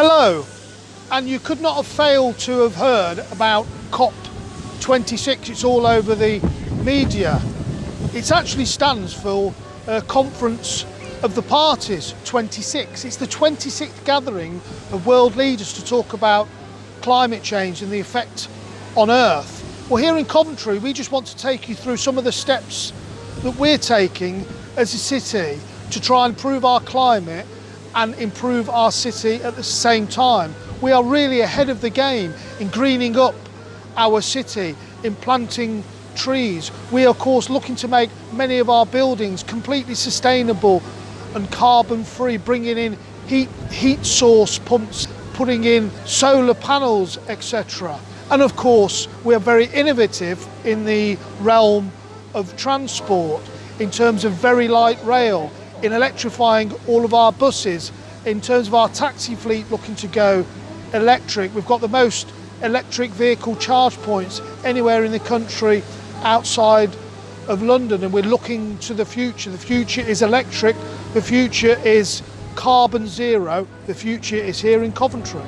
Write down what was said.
Hello, and you could not have failed to have heard about COP26. It's all over the media. It actually stands for Conference of the Parties 26. It's the 26th gathering of world leaders to talk about climate change and the effect on Earth. Well, here in Coventry, we just want to take you through some of the steps that we're taking as a city to try and improve our climate and improve our city at the same time. We are really ahead of the game in greening up our city, in planting trees. We are of course looking to make many of our buildings completely sustainable and carbon free, bringing in heat, heat source pumps, putting in solar panels, etc. And of course, we are very innovative in the realm of transport in terms of very light rail, in electrifying all of our buses, in terms of our taxi fleet looking to go electric. We've got the most electric vehicle charge points anywhere in the country outside of London and we're looking to the future. The future is electric, the future is carbon zero, the future is here in Coventry.